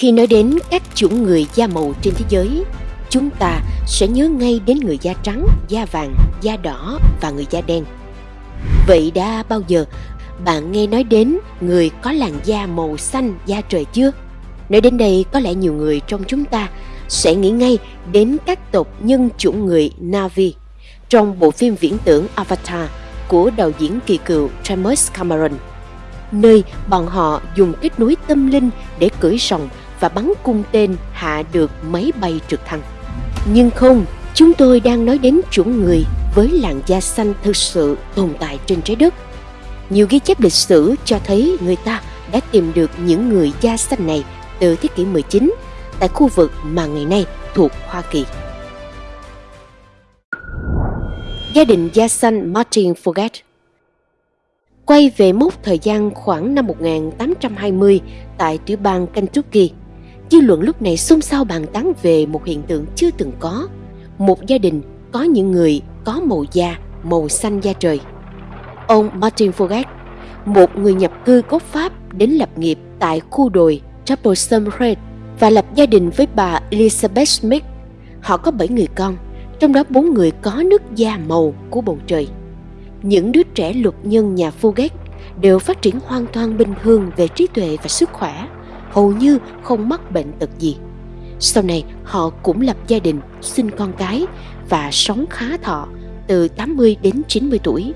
Khi nói đến các chủng người da màu trên thế giới, chúng ta sẽ nhớ ngay đến người da trắng, da vàng, da đỏ và người da đen. Vậy đã bao giờ bạn nghe nói đến người có làn da màu xanh da trời chưa? Nói đến đây có lẽ nhiều người trong chúng ta sẽ nghĩ ngay đến các tộc nhân chủng người Navi trong bộ phim viễn tưởng Avatar của đạo diễn kỳ cựu James Cameron, nơi bọn họ dùng kết nối tâm linh để cưỡi rồng và bắn cung tên hạ được máy bay trực thăng. Nhưng không, chúng tôi đang nói đến chủng người với làn da xanh thực sự tồn tại trên trái đất. Nhiều ghi chép lịch sử cho thấy người ta đã tìm được những người da xanh này từ thế kỷ 19 tại khu vực mà ngày nay thuộc Hoa Kỳ. Gia đình da xanh Martin Forget Quay về mốc thời gian khoảng năm 1820 tại tiểu bang Kentucky, dư luận lúc này xôn xao bàn tán về một hiện tượng chưa từng có. Một gia đình có những người có màu da, màu xanh da trời. Ông Martin Forget, một người nhập cư gốc Pháp đến lập nghiệp tại khu đồi Troublesome Red và lập gia đình với bà Elizabeth Smith. Họ có 7 người con, trong đó bốn người có nước da màu của bầu trời. Những đứa trẻ luật nhân nhà Fouquet đều phát triển hoàn toàn bình thường về trí tuệ và sức khỏe, hầu như không mắc bệnh tật gì. Sau này họ cũng lập gia đình, sinh con cái và sống khá thọ từ 80 đến 90 tuổi.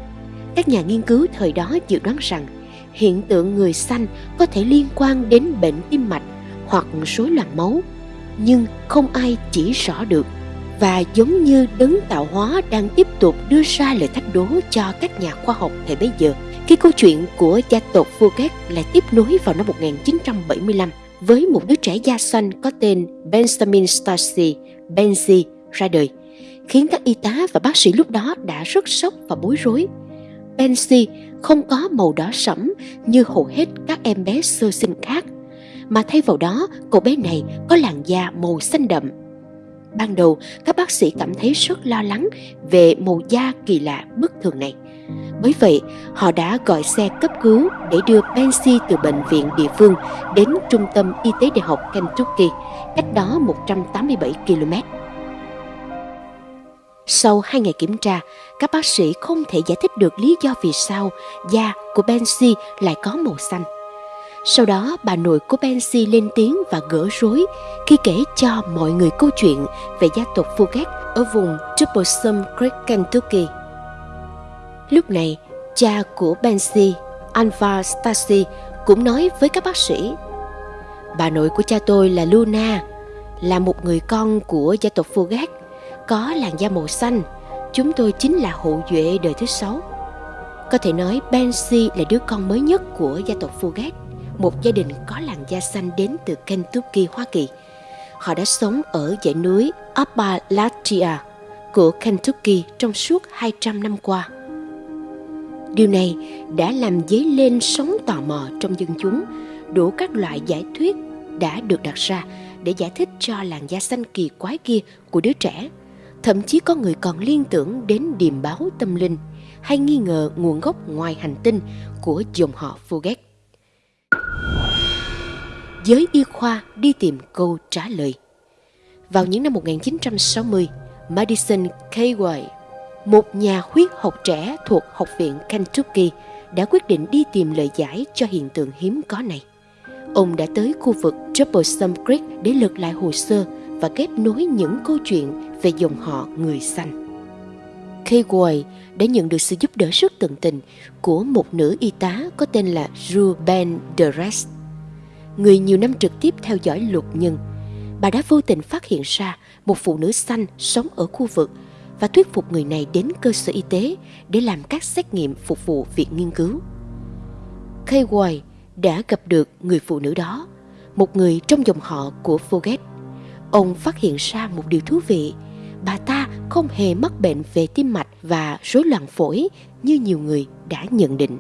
Các nhà nghiên cứu thời đó dự đoán rằng hiện tượng người xanh có thể liên quan đến bệnh tim mạch hoặc rối loạn máu, nhưng không ai chỉ rõ được. Và giống như đấng tạo hóa đang tiếp tục đưa ra lời thách đố cho các nhà khoa học thời bấy giờ, khi câu chuyện của gia tộc Fouquet lại tiếp nối vào năm 1975 với một đứa trẻ da xanh có tên Benjamin Stacy Benzi ra đời, khiến các y tá và bác sĩ lúc đó đã rất sốc và bối rối. Benzi không có màu đỏ sẫm như hầu hết các em bé sơ sinh khác, mà thay vào đó cậu bé này có làn da màu xanh đậm. Ban đầu, các bác sĩ cảm thấy rất lo lắng về màu da kỳ lạ bất thường này. Bởi vậy, họ đã gọi xe cấp cứu để đưa Pansy từ bệnh viện địa phương đến trung tâm y tế đại học Kentucky, cách đó 187 km. Sau hai ngày kiểm tra, các bác sĩ không thể giải thích được lý do vì sao da của Pansy lại có màu xanh. Sau đó, bà nội của Pansy lên tiếng và gỡ rối khi kể cho mọi người câu chuyện về gia tộc Fugate ở vùng Troublesome Creek, Kentucky. Lúc này, cha của Bensi, Alva Stasi, cũng nói với các bác sĩ Bà nội của cha tôi là Luna, là một người con của gia tộc Fugat, có làn da màu xanh. Chúng tôi chính là hậu duệ đời thứ sáu. Có thể nói Bensi là đứa con mới nhất của gia tộc Fugat, một gia đình có làn da xanh đến từ Kentucky, Hoa Kỳ. Họ đã sống ở dãy núi Appalachia của Kentucky trong suốt 200 năm qua. Điều này đã làm dấy lên sóng tò mò trong dân chúng, đủ các loại giải thuyết đã được đặt ra để giải thích cho làn da xanh kỳ quái kia của đứa trẻ. Thậm chí có người còn liên tưởng đến điềm báo tâm linh hay nghi ngờ nguồn gốc ngoài hành tinh của dòng họ Fouquet giới y khoa đi tìm câu trả lời. Vào những năm 1960, Madison K. White, một nhà huyết học trẻ thuộc Học viện Kentucky, đã quyết định đi tìm lời giải cho hiện tượng hiếm có này. Ông đã tới khu vực Troublesome Creek để lật lại hồ sơ và kết nối những câu chuyện về dòng họ người xanh. Kay đã nhận được sự giúp đỡ rất tận tình của một nữ y tá có tên là Ruben Dress người nhiều năm trực tiếp theo dõi luật nhân, bà đã vô tình phát hiện ra một phụ nữ xanh sống ở khu vực và thuyết phục người này đến cơ sở y tế để làm các xét nghiệm phục vụ việc nghiên cứu. Kay White đã gặp được người phụ nữ đó, một người trong dòng họ của Forget. Ông phát hiện ra một điều thú vị, bà ta không hề mắc bệnh về tim mạch và rối loạn phổi như nhiều người đã nhận định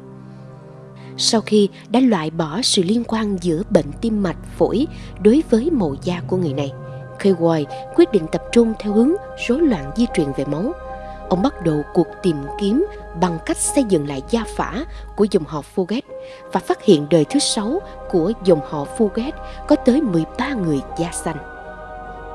sau khi đã loại bỏ sự liên quan giữa bệnh tim mạch phổi đối với màu da của người này. Kay quyết định tập trung theo hướng rối loạn di truyền về máu. ông bắt đầu cuộc tìm kiếm bằng cách xây dựng lại gia phả của dòng họ Fouquet và phát hiện đời thứ sáu của dòng họ Fouquet có tới 13 người da xanh.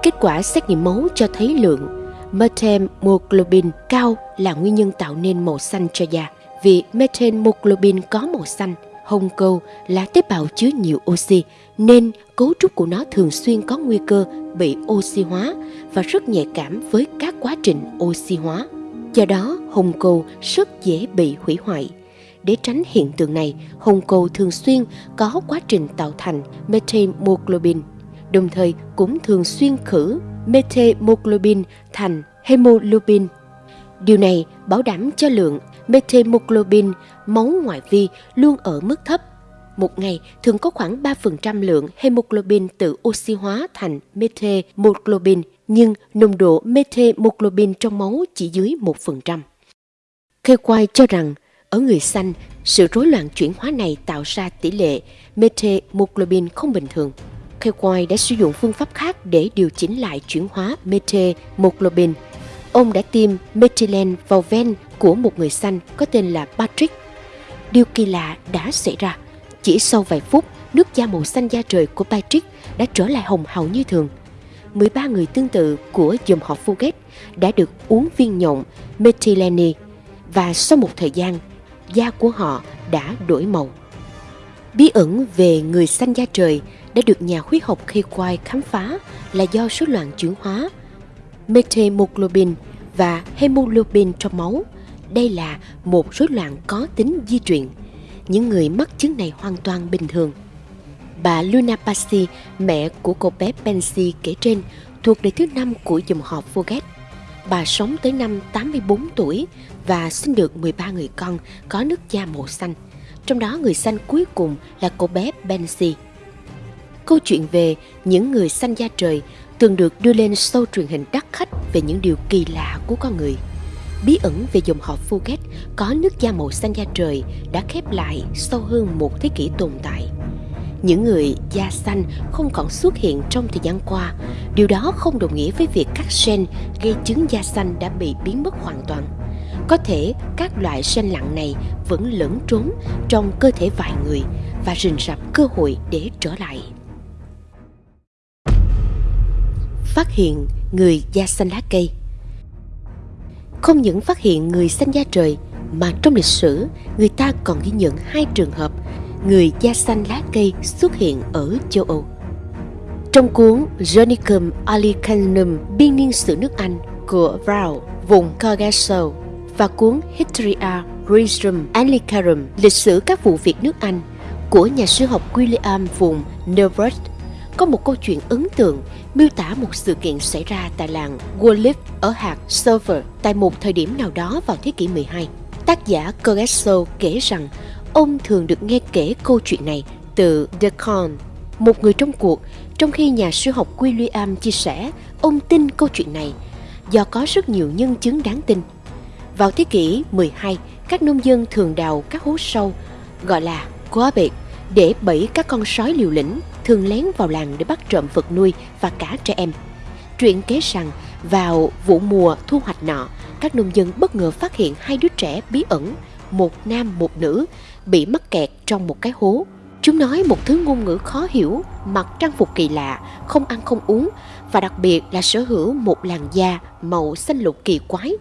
Kết quả xét nghiệm máu cho thấy lượng methemoglobin cao là nguyên nhân tạo nên màu xanh cho da. Vì methemoglobin có màu xanh, hồng cầu là tế bào chứa nhiều oxy nên cấu trúc của nó thường xuyên có nguy cơ bị oxy hóa và rất nhạy cảm với các quá trình oxy hóa. Do đó, hồng cầu rất dễ bị hủy hoại. Để tránh hiện tượng này, hồng cầu thường xuyên có quá trình tạo thành methemoglobin, đồng thời cũng thường xuyên khử methemoglobin thành hemoglobin. Điều này bảo đảm cho lượng methemoglobin máu ngoại vi luôn ở mức thấp. Một ngày thường có khoảng 3% lượng hemoglobin tự oxy hóa thành methemoglobin, nhưng nồng độ methemoglobin trong máu chỉ dưới 1%. Kê Quay cho rằng, ở người xanh, sự rối loạn chuyển hóa này tạo ra tỷ lệ methemoglobin không bình thường. Kê Quay đã sử dụng phương pháp khác để điều chỉnh lại chuyển hóa methemoglobin. Ông đã tiêm methylene vào ven của một người xanh có tên là Patrick. Điều kỳ lạ đã xảy ra. Chỉ sau vài phút, nước da màu xanh da trời của Patrick đã trở lại hồng hào như thường. 13 người tương tự của dòng họ Fouquet đã được uống viên nhộng methylene và sau một thời gian, da của họ đã đổi màu. Bí ẩn về người xanh da trời đã được nhà huyết học Kay Quay khám phá là do số loạn chuyển hóa methemoglobin và hemoglobin trong máu – đây là một rối loạn có tính di truyền. Những người mắc chứng này hoàn toàn bình thường. Bà Luna Pasi, mẹ của cô bé Pansy kể trên, thuộc đời thứ năm của dòng họ Foget. Bà sống tới năm 84 tuổi và sinh được 13 người con có nước da màu xanh. Trong đó người xanh cuối cùng là cô bé Pansy. Câu chuyện về những người xanh da trời thường được đưa lên show truyền hình đắt khách về những điều kỳ lạ của con người – bí ẩn về dòng họ Phuket có nước da màu xanh da trời đã khép lại sau hơn một thế kỷ tồn tại. Những người da xanh không còn xuất hiện trong thời gian qua. Điều đó không đồng nghĩa với việc các gen gây chứng da xanh đã bị biến mất hoàn toàn. Có thể các loại gen lặng này vẫn lẫn trốn trong cơ thể vài người và rình rập cơ hội để trở lại. Phát hiện người da xanh lá cây không những phát hiện người xanh da trời mà trong lịch sử người ta còn ghi nhận hai trường hợp người da xanh lá cây xuất hiện ở châu Âu. Trong cuốn Jonicum Alicanum biên niên sử nước Anh của Brown, vùng Coggeshall và cuốn Historia Regum Anglicarum, lịch sử các vụ việc nước Anh của nhà sư học William vùng Norfolk có một câu chuyện ấn tượng miêu tả một sự kiện xảy ra tại làng Wolif ở hạt Server tại một thời điểm nào đó vào thế kỷ 12. Tác giả Cogesso kể rằng ông thường được nghe kể câu chuyện này từ Deacon, một người trong cuộc, trong khi nhà sư học William chia sẻ ông tin câu chuyện này do có rất nhiều nhân chứng đáng tin. Vào thế kỷ 12, các nông dân thường đào các hố sâu gọi là quá biệt để bẫy các con sói liều lĩnh thường lén vào làng để bắt trộm vật nuôi và cả trẻ em. Chuyện kế rằng vào vụ mùa thu hoạch nọ, các nông dân bất ngờ phát hiện hai đứa trẻ bí ẩn, một nam một nữ, bị mắc kẹt trong một cái hố. Chúng nói một thứ ngôn ngữ khó hiểu, mặc trang phục kỳ lạ, không ăn không uống và đặc biệt là sở hữu một làn da màu xanh lục kỳ quái.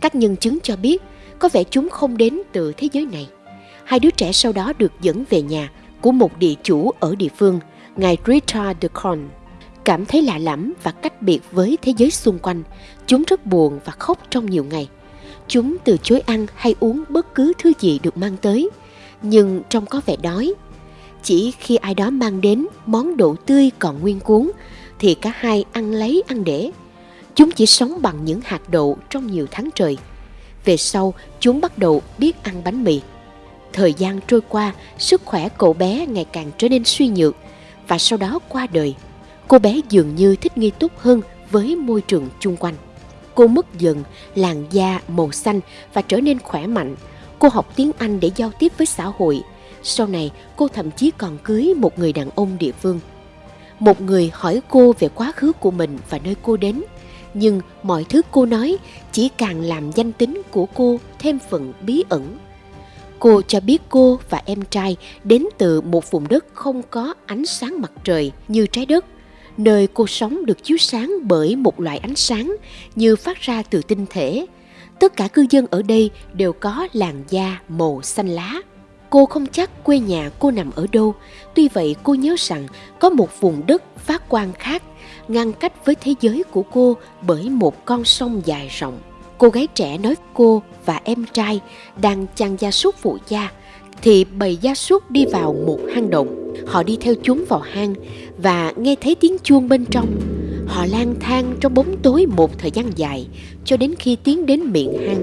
Các nhân chứng cho biết có vẻ chúng không đến từ thế giới này. Hai đứa trẻ sau đó được dẫn về nhà của một địa chủ ở địa phương – ngài Richard de Con cảm thấy lạ lẫm và cách biệt với thế giới xung quanh. Chúng rất buồn và khóc trong nhiều ngày. Chúng từ chối ăn hay uống bất cứ thứ gì được mang tới, nhưng trông có vẻ đói. Chỉ khi ai đó mang đến món đậu tươi còn nguyên cuốn, thì cả hai ăn lấy ăn để. Chúng chỉ sống bằng những hạt đậu trong nhiều tháng trời. Về sau, chúng bắt đầu biết ăn bánh mì. Thời gian trôi qua, sức khỏe cậu bé ngày càng trở nên suy nhược và sau đó qua đời. Cô bé dường như thích nghi tốt hơn với môi trường chung quanh. Cô mất dần làn da màu xanh và trở nên khỏe mạnh. Cô học tiếng Anh để giao tiếp với xã hội. Sau này, cô thậm chí còn cưới một người đàn ông địa phương. Một người hỏi cô về quá khứ của mình và nơi cô đến. Nhưng mọi thứ cô nói chỉ càng làm danh tính của cô thêm phần bí ẩn. Cô cho biết cô và em trai đến từ một vùng đất không có ánh sáng mặt trời như trái đất, nơi cô sống được chiếu sáng bởi một loại ánh sáng như phát ra từ tinh thể. Tất cả cư dân ở đây đều có làn da màu xanh lá. Cô không chắc quê nhà cô nằm ở đâu, tuy vậy cô nhớ rằng có một vùng đất phát quang khác ngăn cách với thế giới của cô bởi một con sông dài rộng. Cô gái trẻ nói cô và em trai đang chăn gia súc phụ gia, thì bầy gia súc đi vào một hang động. Họ đi theo chúng vào hang và nghe thấy tiếng chuông bên trong. Họ lang thang trong bóng tối một thời gian dài, cho đến khi tiến đến miệng hang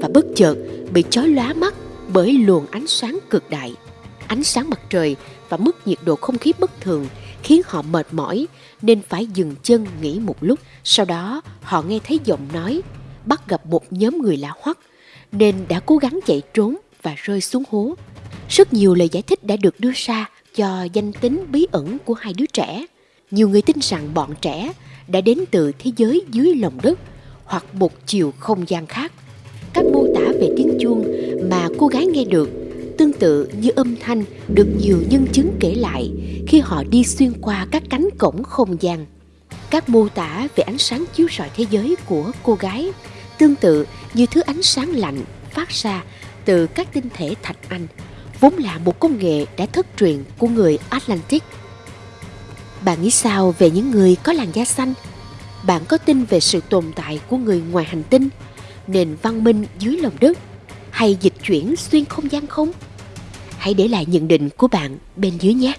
và bất chợt bị chói lóa mắt bởi luồng ánh sáng cực đại. Ánh sáng mặt trời và mức nhiệt độ không khí bất thường khiến họ mệt mỏi, nên phải dừng chân nghỉ một lúc. Sau đó, họ nghe thấy giọng nói bắt gặp một nhóm người lạ hoắc, nên đã cố gắng chạy trốn và rơi xuống hố. Rất nhiều lời giải thích đã được đưa ra cho danh tính bí ẩn của hai đứa trẻ. Nhiều người tin rằng bọn trẻ đã đến từ thế giới dưới lòng đất hoặc một chiều không gian khác. Các mô tả về tiếng chuông mà cô gái nghe được tương tự như âm thanh được nhiều nhân chứng kể lại khi họ đi xuyên qua các cánh cổng không gian. Các mô tả về ánh sáng chiếu rọi thế giới của cô gái tương tự như thứ ánh sáng lạnh phát ra từ các tinh thể thạch anh, vốn là một công nghệ đã thất truyền của người Atlantic. Bạn nghĩ sao về những người có làn da xanh? Bạn có tin về sự tồn tại của người ngoài hành tinh, nền văn minh dưới lòng đất hay dịch chuyển xuyên không gian không? Hãy để lại nhận định của bạn bên dưới nhé.